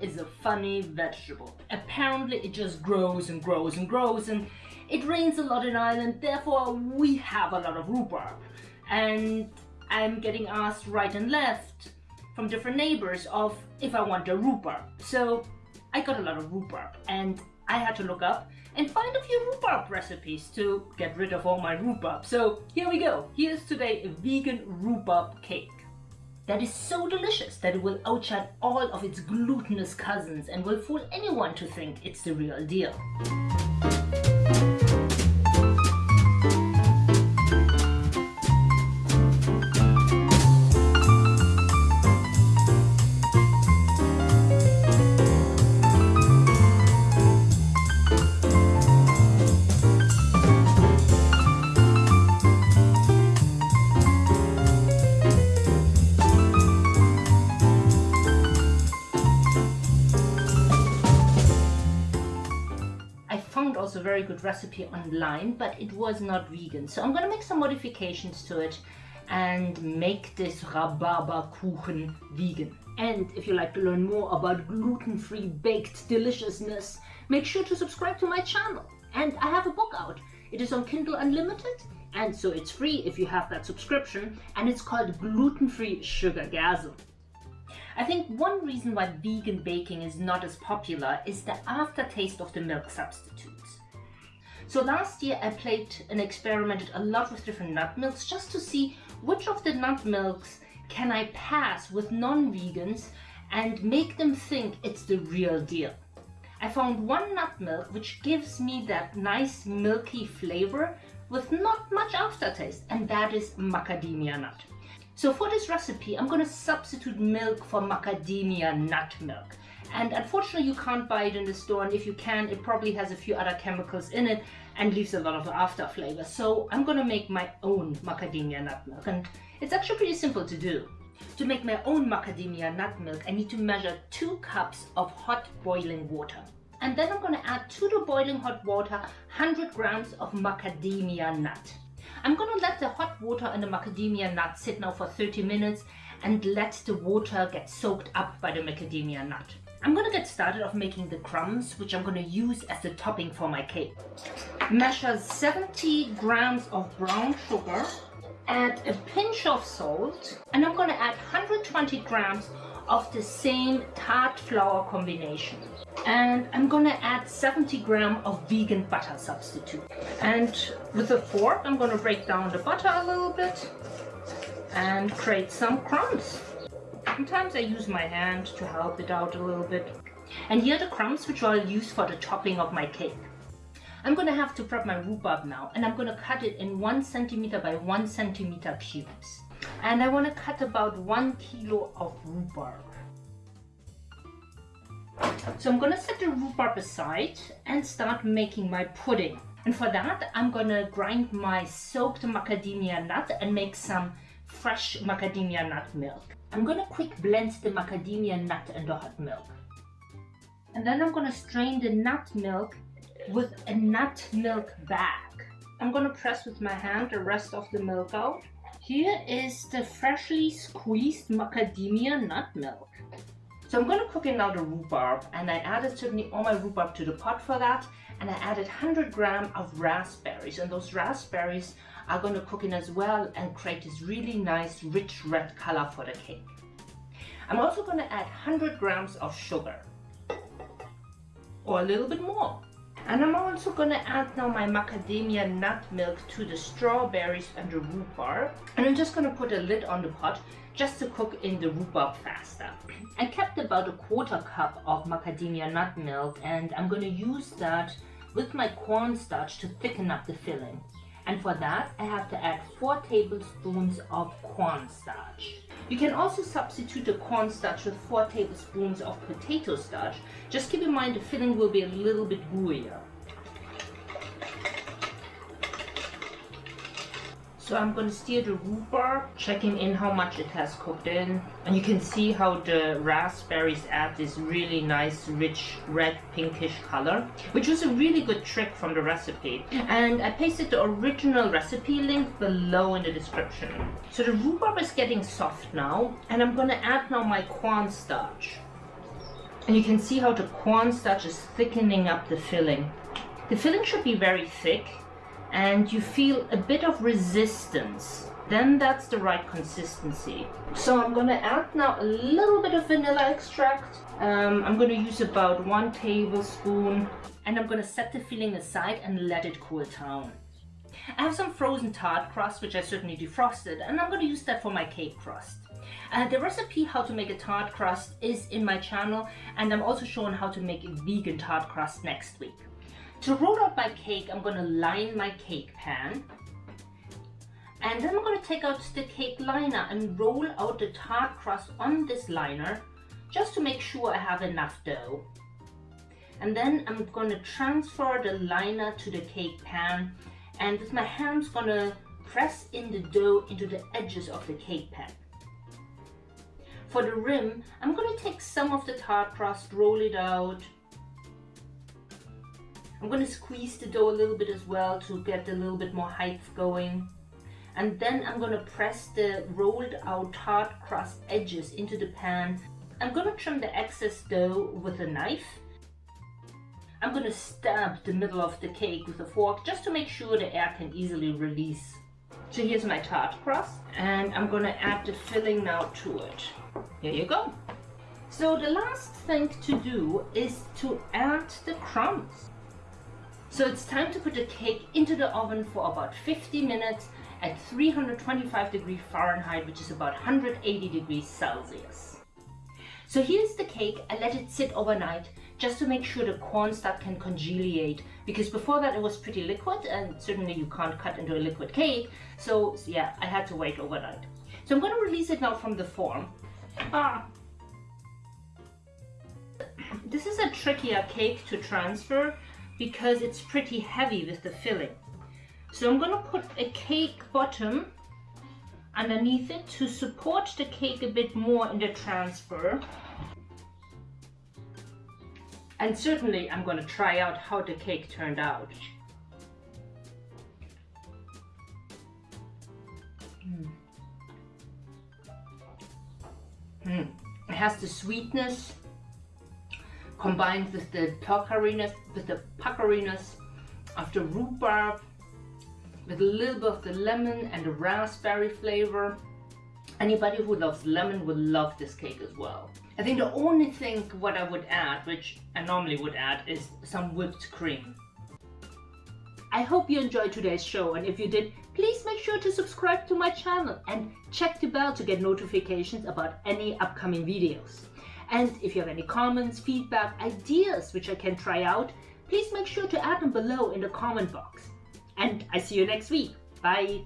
is a funny vegetable. Apparently it just grows and grows and grows and it rains a lot in Ireland, therefore we have a lot of rhubarb. And I'm getting asked right and left from different neighbors of if I want a rhubarb. So I got a lot of rhubarb and I had to look up and find a few rhubarb recipes to get rid of all my rhubarb. So here we go. Here's today a vegan rhubarb cake that is so delicious that it will outshine all of its glutinous cousins and will fool anyone to think it's the real deal. Also a very good recipe online, but it was not vegan. So I'm gonna make some modifications to it and make this Rhabarberkuchen vegan. And if you like to learn more about gluten-free baked deliciousness, make sure to subscribe to my channel. And I have a book out. It is on Kindle Unlimited, and so it's free if you have that subscription, and it's called Gluten-Free Sugargasm. I think one reason why vegan baking is not as popular is the aftertaste of the milk substitutes. So last year I played and experimented a lot with different nut milks just to see which of the nut milks can I pass with non-vegans and make them think it's the real deal. I found one nut milk which gives me that nice milky flavor with not much aftertaste and that is macadamia nut. So for this recipe I'm going to substitute milk for macadamia nut milk. And unfortunately you can't buy it in the store and if you can it probably has a few other chemicals in it and leaves a lot of after flavor so I'm gonna make my own macadamia nut milk. And it's actually pretty simple to do. To make my own macadamia nut milk I need to measure two cups of hot boiling water. And then I'm gonna add to the boiling hot water 100 grams of macadamia nut I'm gonna let the hot water and the macadamia nut sit now for 30 minutes and let the water get soaked up by the macadamia nut. I'm gonna get started off making the crumbs, which I'm gonna use as the topping for my cake. Measure 70 grams of brown sugar, add a pinch of salt, and I'm gonna add 120 grams of the same tart flour combination. And I'm gonna add 70 gram of vegan butter substitute. And with a fork, I'm gonna break down the butter a little bit and create some crumbs. Sometimes I use my hand to help it out a little bit. And here are the crumbs which I'll use for the topping of my cake. I'm gonna have to prep my rhubarb now and I'm gonna cut it in one centimeter by one centimeter cubes. And I wanna cut about one kilo of rhubarb. So I'm gonna set the rhubarb aside and start making my pudding. And for that, I'm gonna grind my soaked macadamia nut and make some fresh macadamia nut milk. I'm gonna quick blend the macadamia nut and the hot milk. And then I'm gonna strain the nut milk with a nut milk bag. I'm gonna press with my hand the rest of the milk out. Here is the freshly squeezed macadamia nut milk. So I'm gonna cook in now the rhubarb and I added certainly all my rhubarb to the pot for that and I added 100 gram of raspberries and those raspberries are going to cook in as well and create this really nice rich red color for the cake. I'm also going to add 100 grams of sugar or a little bit more. And I'm also to add now my macadamia nut milk to the strawberries and the rhubarb. And I'm just to put a lid on the pot just to cook in the rhubarb faster. I kept about a quarter cup of macadamia nut milk and I'm to use that with my cornstarch to thicken up the filling. And for that, I have to add 4 tablespoons of cornstarch. You can also substitute the cornstarch with 4 tablespoons of potato starch. Just keep in mind the filling will be a little bit gooier. So I'm going to stir the rhubarb, checking in how much it has cooked in. And you can see how the raspberries add this really nice, rich, red, pinkish color, which was a really good trick from the recipe. And I pasted the original recipe link below in the description. So the rhubarb is getting soft now, and I'm going to add now my cornstarch. And you can see how the cornstarch is thickening up the filling. The filling should be very thick and you feel a bit of resistance. Then that's the right consistency. So I'm gonna add now a little bit of vanilla extract. Um, I'm gonna use about one tablespoon and I'm gonna set the filling aside and let it cool down. I have some frozen tart crust, which I certainly defrosted, and I'm to use that for my cake crust. Uh, the recipe how to make a tart crust is in my channel, and I'm also showing how to make a vegan tart crust next week. To roll out my cake, I'm going to line my cake pan. And then I'm going to take out the cake liner and roll out the tart crust on this liner, just to make sure I have enough dough. And then I'm going to transfer the liner to the cake pan and with my hands gonna press in the dough into the edges of the cake pan. For the rim, I'm gonna take some of the tart crust, roll it out. I'm gonna squeeze the dough a little bit as well to get a little bit more height going. And then I'm gonna press the rolled out tart crust edges into the pan. I'm gonna trim the excess dough with a knife I'm going to stab the middle of the cake with a fork just to make sure the air can easily release. So here's my tart crust and I'm going to add the filling now to it. Here you go. So the last thing to do is to add the crumbs. So it's time to put the cake into the oven for about 50 minutes at 325 degrees Fahrenheit, which is about 180 degrees Celsius. So here's the cake. I let it sit overnight just to make sure the cornstarch can congealate because before that it was pretty liquid and certainly you can't cut into a liquid cake. So yeah, I had to wait overnight. So I'm going to release it now from the form. Ah. This is a trickier cake to transfer because it's pretty heavy with the filling. So I'm going to put a cake bottom underneath it to support the cake a bit more in the transfer. And certainly I'm going to try out how the cake turned out. Mm. Mm. It has the sweetness combined with the puckeriness, with the puckeriness of the rhubarb, with a little bit of the lemon and the raspberry flavor. Anybody who loves lemon would love this cake as well. I think the only thing what I would add, which I normally would add, is some whipped cream. I hope you enjoyed today's show and if you did, please make sure to subscribe to my channel and check the bell to get notifications about any upcoming videos. And if you have any comments, feedback, ideas which I can try out, please make sure to add them below in the comment box. And I see you next week. Bye!